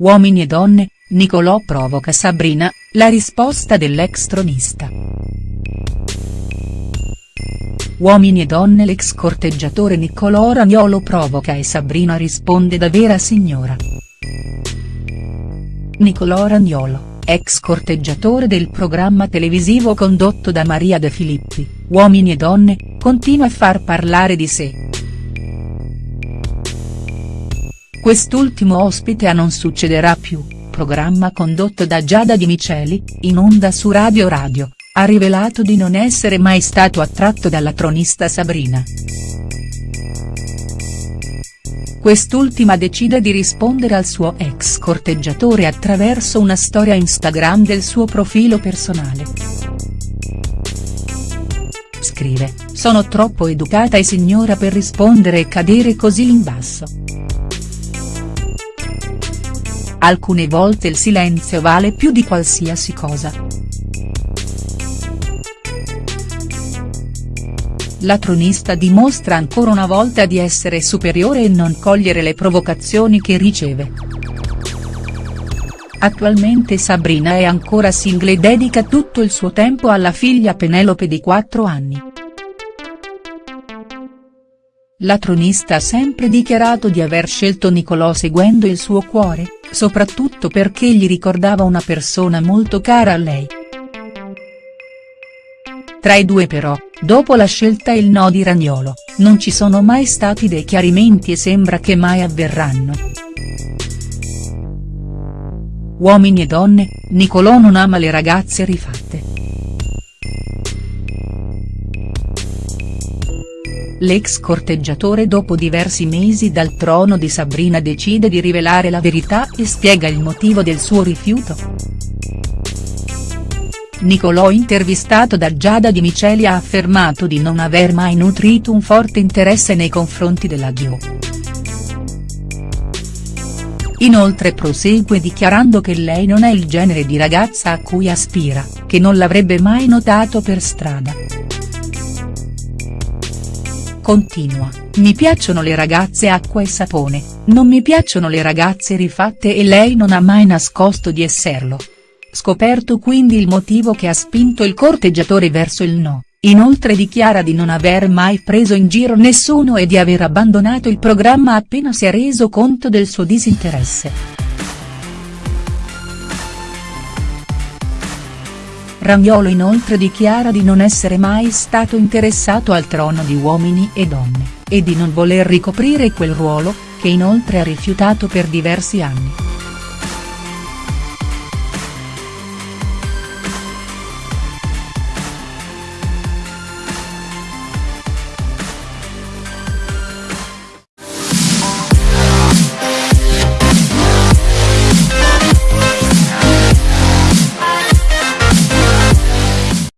Uomini e donne, Nicolò provoca Sabrina, la risposta dell'ex tronista. Uomini e donne l'ex corteggiatore Niccolò Ragnolo provoca e Sabrina risponde da vera signora. Nicolò Ragnolo, ex corteggiatore del programma televisivo condotto da Maria De Filippi, Uomini e donne, continua a far parlare di sé. Quest'ultimo ospite a Non succederà più, programma condotto da Giada Di Miceli, in onda su Radio Radio, ha rivelato di non essere mai stato attratto dalla tronista Sabrina. Quest'ultima decide di rispondere al suo ex corteggiatore attraverso una storia Instagram del suo profilo personale. Scrive, sono troppo educata e signora per rispondere e cadere così in basso. Alcune volte il silenzio vale più di qualsiasi cosa. La tronista dimostra ancora una volta di essere superiore e non cogliere le provocazioni che riceve. Attualmente Sabrina è ancora single e dedica tutto il suo tempo alla figlia Penelope di 4 anni. La tronista ha sempre dichiarato di aver scelto Nicolò seguendo il suo cuore, soprattutto perché gli ricordava una persona molto cara a lei. Tra i due però, dopo la scelta e il no di Ragnolo, non ci sono mai stati dei chiarimenti e sembra che mai avverranno. Uomini e donne, Nicolò non ama le ragazze rifatte. L'ex corteggiatore dopo diversi mesi dal trono di Sabrina decide di rivelare la verità e spiega il motivo del suo rifiuto. Nicolò intervistato da Giada Di Miceli ha affermato di non aver mai nutrito un forte interesse nei confronti della Dio. Inoltre prosegue dichiarando che lei non è il genere di ragazza a cui aspira, che non l'avrebbe mai notato per strada. Continua, mi piacciono le ragazze acqua e sapone, non mi piacciono le ragazze rifatte e lei non ha mai nascosto di esserlo. Scoperto quindi il motivo che ha spinto il corteggiatore verso il no, inoltre dichiara di non aver mai preso in giro nessuno e di aver abbandonato il programma appena si è reso conto del suo disinteresse. Ragnolo inoltre dichiara di non essere mai stato interessato al trono di Uomini e Donne, e di non voler ricoprire quel ruolo, che inoltre ha rifiutato per diversi anni.